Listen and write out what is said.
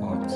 quartz